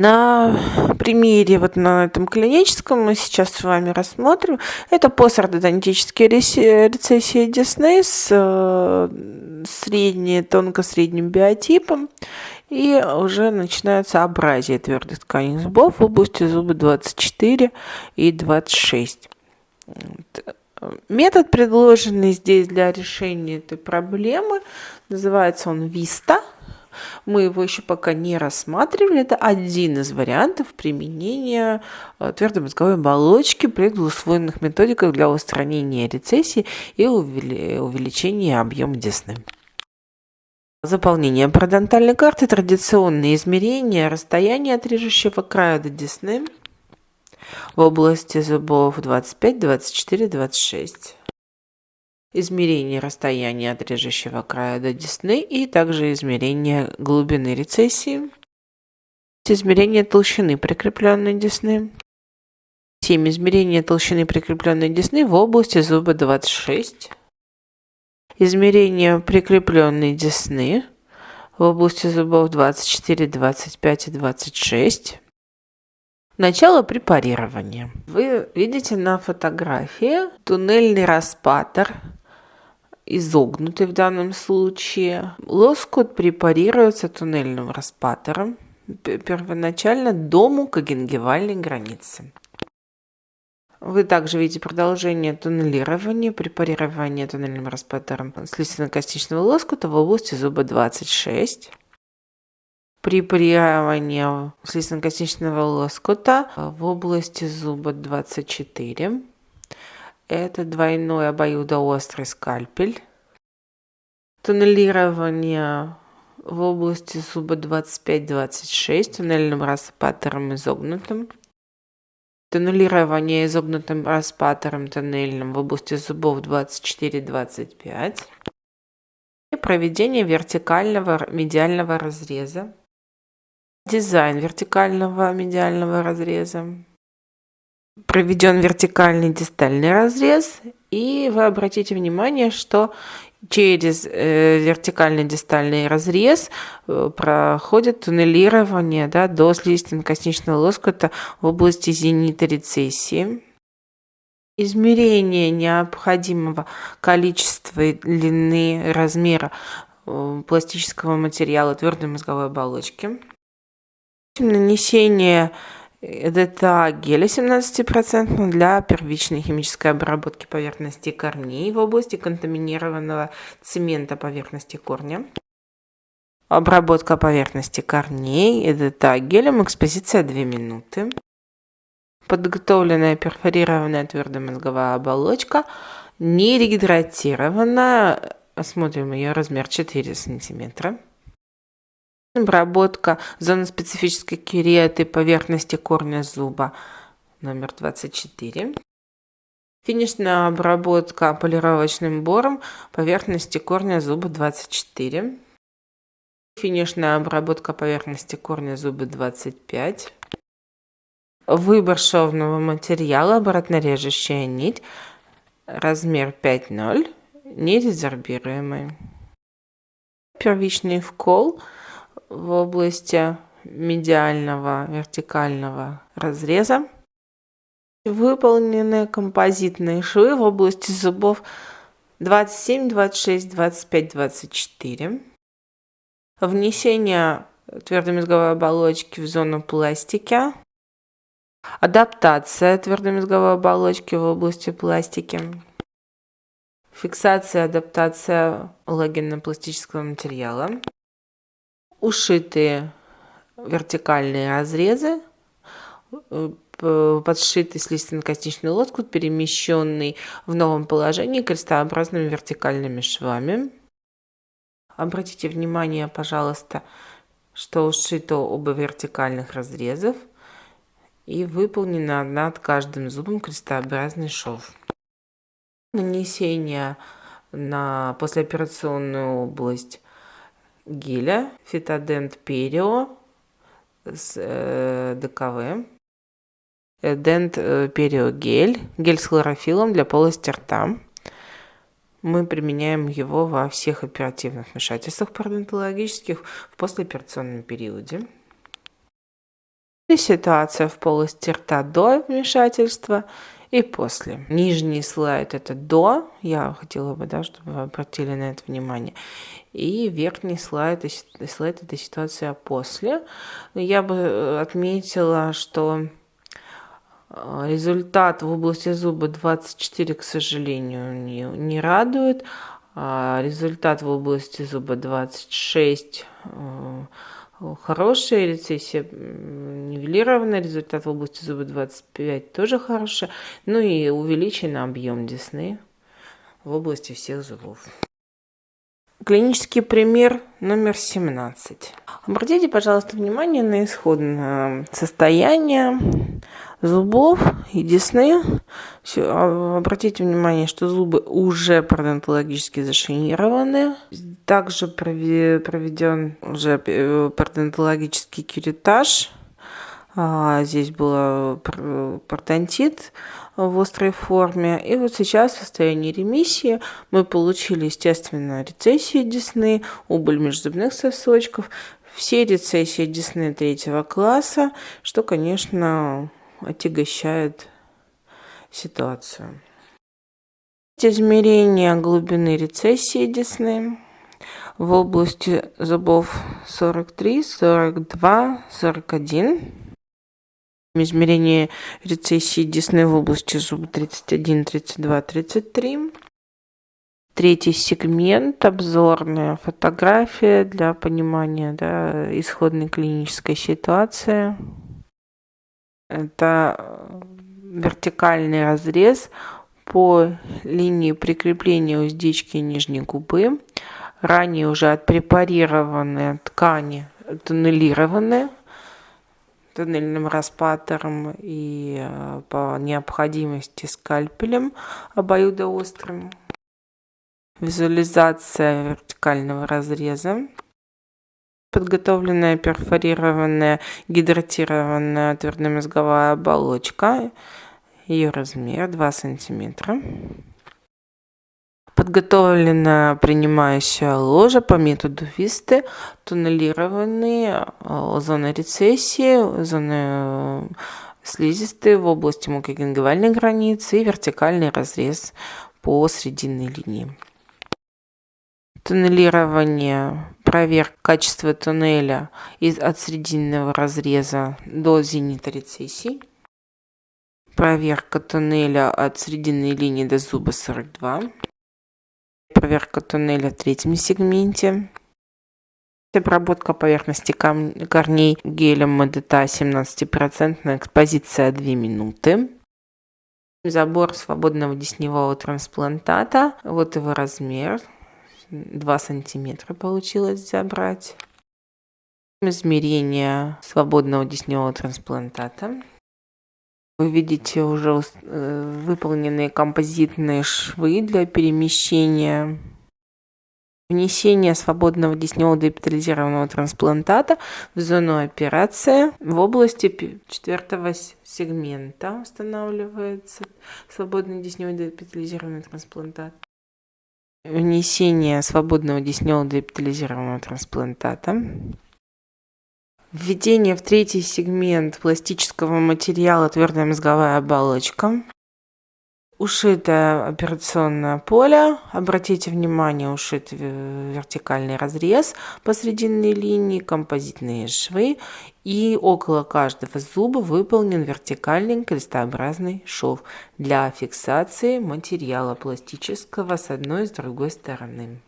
На примере, вот на этом клиническом мы сейчас с вами рассмотрим. Это постортодонтические рецессии десны с э, средне, тонко-средним биотипом. И уже начинается абразия твердых тканей зубов в области зуба 24 и 26. Метод, предложенный здесь для решения этой проблемы, называется он ВИСТА – мы его еще пока не рассматривали. Это один из вариантов применения э, твердой мозговой оболочки при двуслойных методиках для устранения рецессии и увеличения объема десны. Заполнение парадонтальной карты, традиционные измерения, расстояние от режущего края до десны в области зубов 25, 24, 26 измерение расстояния от режущего края до десны и также измерение глубины рецессии, измерение толщины прикрепленной десны, 7 измерение толщины прикрепленной десны в области зуба 26, измерение прикрепленной десны в области зубов 24, 25 и 26, Начало препарирования. Вы видите на фотографии туннельный распатор изогнутый в данном случае. Лоскут препарируется туннельным распатором первоначально до мукогенгивальной границы. Вы также видите продолжение туннелирования, препарирование туннельным распатором слизистно-костичного лоскута в области зуба 26. Препарирование слизистно-костичного лоскута в области зуба 24. Это двойной обоюдоострый скальпель. Туннелирование в области зуба 25-26 туннельным распатором изогнутым. Туннелирование изогнутым распатором тоннельным в области зубов 24-25. И проведение вертикального медиального разреза. Дизайн вертикального медиального разреза проведен вертикальный дистальный разрез, и вы обратите внимание, что через э, вертикальный дистальный разрез э, проходит туннелирование да, до слизистно-косничного лоскута в области зенита рецессии. Измерение необходимого количества и длины размера э, пластического материала твердой мозговой оболочки. Нанесение это геля 17% для первичной химической обработки поверхности корней в области контаминированного цемента поверхности корня. Обработка поверхности корней ЭДТ гелем, экспозиция 2 минуты. Подготовленная перфорированная твердая мозговая оболочка, не регидратированная, осмотрим ее размер 4 сантиметра. Обработка зоны специфической кереты поверхности корня зуба номер 24. Финишная обработка полировочным бором поверхности корня зуба 24. Финишная обработка поверхности корня зуба 25. Выбор шовного материала, обратнорежущая нить, размер 5.0, нерезорбируемый. Первичный вкол – в области медиального вертикального разреза. Выполнены композитные швы в области зубов 27, 26, 25, 24. Внесение твердой мозговой оболочки в зону пластики. Адаптация твердой мозговой оболочки в области пластики. Фиксация, адаптация логенно-пластического материала ушитые вертикальные разрезы, э, подшитый слизистно-костичный лоскут, перемещенный в новом положении крестообразными вертикальными швами. Обратите внимание, пожалуйста, что ушито оба вертикальных разрезов и выполнено над каждым зубом крестообразный шов. Нанесение на послеоперационную область геля Фитодент Перио с э, ДКВ. Э, Дент э, Перио гель, гель с хлорофилом для полости рта. Мы применяем его во всех оперативных вмешательствах пародонтологических в послеоперационном периоде. Ситуация в полости рта до вмешательства и после. Нижний слайд это до, я хотела бы, да, чтобы вы обратили на это внимание. И верхний слайд, слайд это ситуация после. Я бы э, отметила, что э, результат в области зуба 24, к сожалению, не, не радует. А результат в области зуба 26 хорошая, рецессия нивелированная, результат в области зуба 25 тоже хорошая, ну и увеличен объем десны в области всех зубов. Клинический пример номер 17. Обратите, пожалуйста, внимание на исходное состояние зубов и десны. Все, обратите внимание, что зубы уже пародонтологически зашинированы. Также проведен уже э, пародонтологический кюритаж. А, здесь был пародонтит в острой форме. И вот сейчас в состоянии ремиссии мы получили, естественно, рецессию десны, убыль межзубных сосочков, все рецессии десны третьего класса, что, конечно, отягощает ситуацию. Измерение глубины рецессии десны в области зубов 43, 42, 41. Измерение рецессии десны в области зуба 31, 32, 33. Третий сегмент – обзорная фотография для понимания да, исходной клинической ситуации. Это э, вертикальный разрез по линии прикрепления уздечки нижней губы. Ранее уже отпрепарированные ткани туннелированы туннельным распатором и э, по необходимости скальпелем обоюдоострым. Визуализация вертикального разреза подготовленная перфорированная гидратированная твердомозговая оболочка. Ее размер 2 сантиметра. Подготовленная принимающая ложа по методу Висты, туннелированные э, зоны рецессии, зоны э, слизистые в области мукогенгивальной границы и вертикальный разрез по срединной линии туннелирование, проверка качества туннеля из, от срединного разреза до зенита рецессий, проверка туннеля от срединной линии до зуба 42, проверка туннеля в третьем сегменте, обработка поверхности корней гелем МДТА 17% экспозиция 2 минуты, забор свободного десневого трансплантата, вот его размер, 2 сантиметра получилось забрать. Измерение свободного десневого трансплантата. Вы видите уже э, выполненные композитные швы для перемещения внесение свободного десневого депитализированного трансплантата в зону операции в области четвертого сегмента устанавливается свободный десневый депитализированный трансплантат внесение свободного десневого депитализированного трансплантата, введение в третий сегмент пластического материала твердая мозговая оболочка, ушитое операционное поле. Обратите внимание, ушит вертикальный разрез посрединной линии, композитные швы. И около каждого зуба выполнен вертикальный крестообразный шов для фиксации материала пластического с одной и с другой стороны.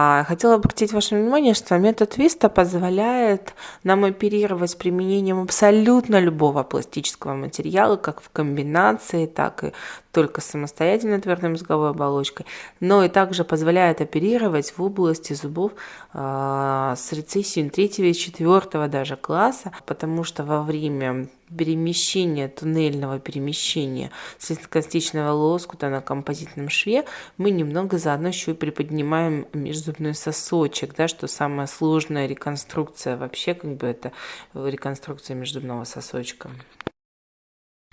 А, хотела обратить ваше внимание, что метод Виста позволяет нам оперировать с применением абсолютно любого пластического материала, как в комбинации, так и только самостоятельно твердой мозговой оболочкой, но и также позволяет оперировать в области зубов э, с рецессией третьего и четвертого даже класса, потому что во время перемещения, туннельного перемещения слизкостичного лоскута на композитном шве, мы немного заодно еще и приподнимаем межзубной сосочек, да, что самая сложная реконструкция вообще, как бы это реконструкция межзубного сосочка.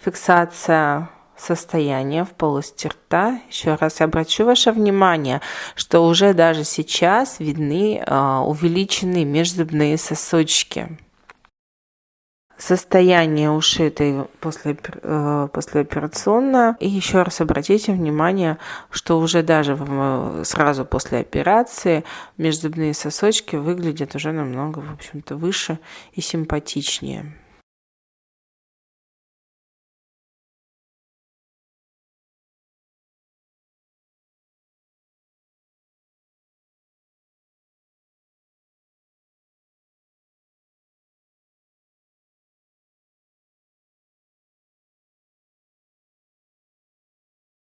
Фиксация состояния в полости рта. Еще раз обращу ваше внимание, что уже даже сейчас видны э, увеличенные межзубные сосочки. Состояние ушитой после, э, послеоперационно. И еще раз обратите внимание, что уже даже сразу после операции межзубные сосочки выглядят уже намного, в общем-то, выше и симпатичнее.